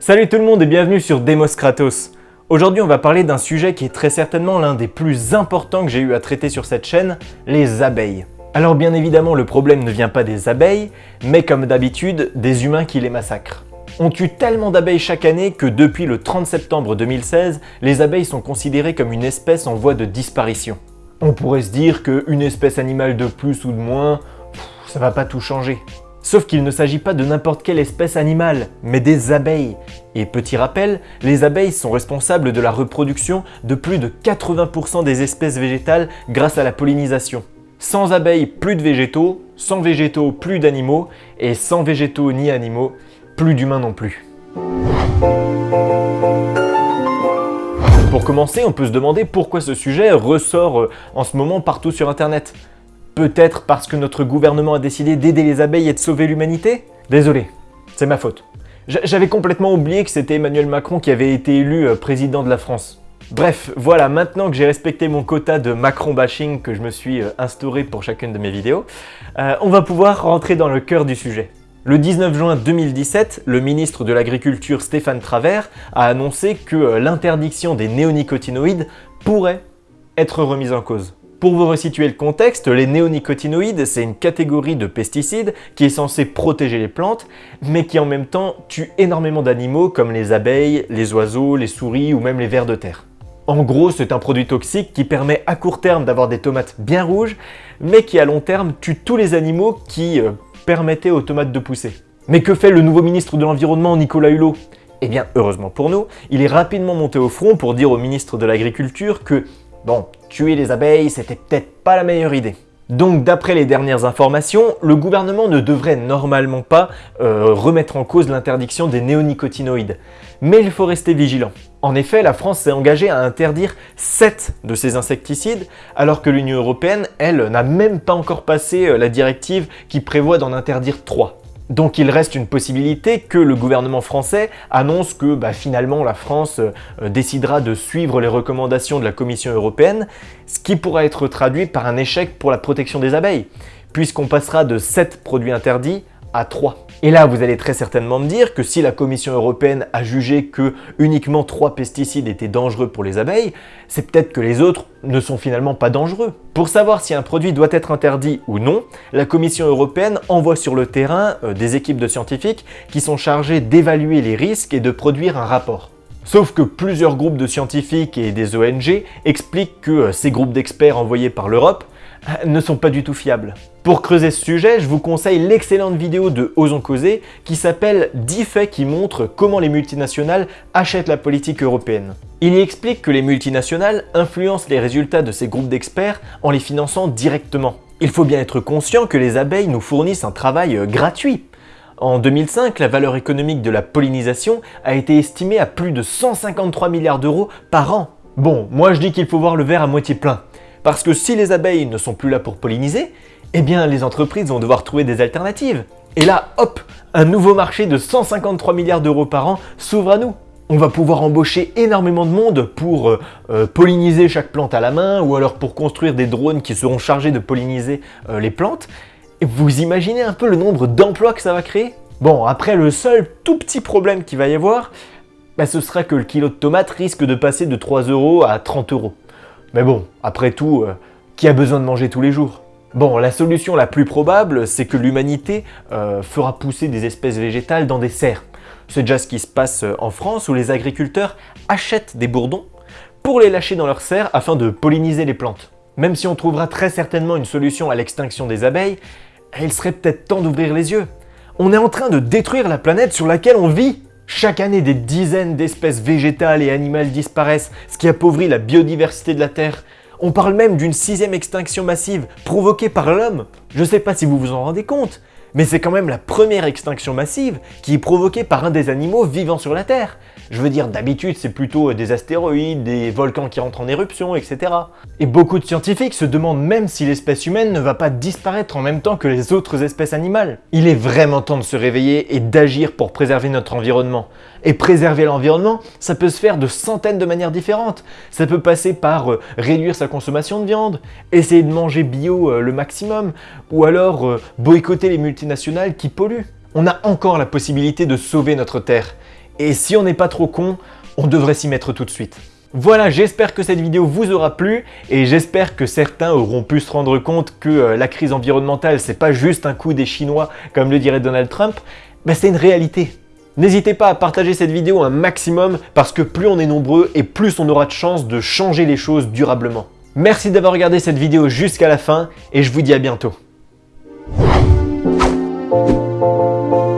Salut tout le monde et bienvenue sur Demos Kratos. Aujourd'hui on va parler d'un sujet qui est très certainement l'un des plus importants que j'ai eu à traiter sur cette chaîne, les abeilles. Alors bien évidemment le problème ne vient pas des abeilles, mais comme d'habitude, des humains qui les massacrent. On tue tellement d'abeilles chaque année que depuis le 30 septembre 2016, les abeilles sont considérées comme une espèce en voie de disparition. On pourrait se dire qu'une espèce animale de plus ou de moins, ça va pas tout changer. Sauf qu'il ne s'agit pas de n'importe quelle espèce animale, mais des abeilles. Et petit rappel, les abeilles sont responsables de la reproduction de plus de 80% des espèces végétales grâce à la pollinisation. Sans abeilles, plus de végétaux, sans végétaux, plus d'animaux, et sans végétaux ni animaux, plus d'humains non plus. Pour commencer, on peut se demander pourquoi ce sujet ressort euh, en ce moment partout sur internet. Peut-être parce que notre gouvernement a décidé d'aider les abeilles et de sauver l'humanité? Désolé, c'est ma faute. J'avais complètement oublié que c'était Emmanuel Macron qui avait été élu euh, président de la France. Bref, voilà, maintenant que j'ai respecté mon quota de Macron bashing que je me suis euh, instauré pour chacune de mes vidéos, euh, on va pouvoir rentrer dans le cœur du sujet. Le 19 juin 2017, le ministre de l'Agriculture Stéphane Travers a annoncé que l'interdiction des néonicotinoïdes pourrait être remise en cause. Pour vous resituer le contexte, les néonicotinoïdes, c'est une catégorie de pesticides qui est censée protéger les plantes, mais qui en même temps tue énormément d'animaux comme les abeilles, les oiseaux, les souris ou même les vers de terre. En gros, c'est un produit toxique qui permet à court terme d'avoir des tomates bien rouges, mais qui à long terme tue tous les animaux qui euh, permettaient aux tomates de pousser. Mais que fait le nouveau ministre de l'Environnement, Nicolas Hulot? Eh bien, heureusement pour nous, il est rapidement monté au front pour dire au ministre de l'Agriculture que Bon, tuer les abeilles, c'était peut-être pas la meilleure idée. Donc d'après les dernières informations, le gouvernement ne devrait normalement pas euh, remettre en cause l'interdiction des néonicotinoïdes. Mais il faut rester vigilant. En effet, la France s'est engagée à interdire 7 de ces insecticides, alors que l'Union Européenne, elle, n'a même pas encore passé euh, la directive qui prévoit d'en interdire 3. Donc il reste une possibilité que le gouvernement français annonce que bah, finalement la France euh, décidera de suivre les recommandations de la Commission européenne, ce qui pourra être traduit par un échec pour la protection des abeilles, puisqu'on passera de 7 produits interdits à 3. Et là, vous allez très certainement me dire que si la Commission européenne a jugé que uniquement 3 pesticides étaient dangereux pour les abeilles, c'est peut-être que les autres ne sont finalement pas dangereux. Pour savoir si un produit doit être interdit ou non, la Commission européenne envoie sur le terrain euh, des équipes de scientifiques qui sont chargées d'évaluer les risques et de produire un rapport. Sauf que plusieurs groupes de scientifiques et des ONG expliquent que euh, ces groupes d'experts envoyés par l'Europe ne sont pas du tout fiables. Pour creuser ce sujet, je vous conseille l'excellente vidéo de Osons Causer qui s'appelle 10 faits qui montrent comment les multinationales achètent la politique européenne. Il y explique que les multinationales influencent les résultats de ces groupes d'experts en les finançant directement. Il faut bien être conscient que les abeilles nous fournissent un travail euh, gratuit. En 2005, la valeur économique de la pollinisation a été estimée à plus de 153 milliards d'euros par an. Bon, moi je dis qu'il faut voir le verre à moitié plein. Parce que si les abeilles ne sont plus là pour polliniser, eh bien les entreprises vont devoir trouver des alternatives. Et là, hop, un nouveau marché de 153 milliards d'euros par an s'ouvre à nous. On va pouvoir embaucher énormément de monde pour euh, euh, polliniser chaque plante à la main ou alors pour construire des drones qui seront chargés de polliniser euh, les plantes. Et vous imaginez un peu le nombre d'emplois que ça va créer? Bon, après le seul tout petit problème qu'il va y avoir, bah, ce sera que le kilo de tomates risque de passer de 3 euros à 30 euros. Mais bon, après tout, euh, qui a besoin de manger tous les jours? Bon, la solution la plus probable, c'est que l'humanité euh, fera pousser des espèces végétales dans des serres. C'est déjà ce qui se passe euh, en France où les agriculteurs achètent des bourdons pour les lâcher dans leurs serres afin de polliniser les plantes. Même si on trouvera très certainement une solution à l'extinction des abeilles, il serait peut-être temps d'ouvrir les yeux. On est en train de détruire la planète sur laquelle on vit chaque année, des dizaines d'espèces végétales et animales disparaissent, ce qui appauvrit la biodiversité de la Terre. On parle même d'une sixième extinction massive provoquée par l'homme. Je sais pas si vous vous en rendez compte, mais c'est quand même la première extinction massive qui est provoquée par un des animaux vivant sur la Terre. Je veux dire, d'habitude, c'est plutôt des astéroïdes, des volcans qui rentrent en éruption, etc. Et beaucoup de scientifiques se demandent même si l'espèce humaine ne va pas disparaître en même temps que les autres espèces animales. Il est vraiment temps de se réveiller et d'agir pour préserver notre environnement. Et préserver l'environnement, ça peut se faire de centaines de manières différentes. Ça peut passer par euh, réduire sa consommation de viande, essayer de manger bio euh, le maximum, ou alors euh, boycotter les multinationales qui polluent. On a encore la possibilité de sauver notre Terre. Et si on n'est pas trop con, on devrait s'y mettre tout de suite. Voilà, j'espère que cette vidéo vous aura plu et j'espère que certains auront pu se rendre compte que euh, la crise environnementale, c'est pas juste un coup des Chinois, comme le dirait Donald Trump, mais c'est une réalité. N'hésitez pas à partager cette vidéo un maximum parce que plus on est nombreux et plus on aura de chances de changer les choses durablement. Merci d'avoir regardé cette vidéo jusqu'à la fin et je vous dis à bientôt. Thank you.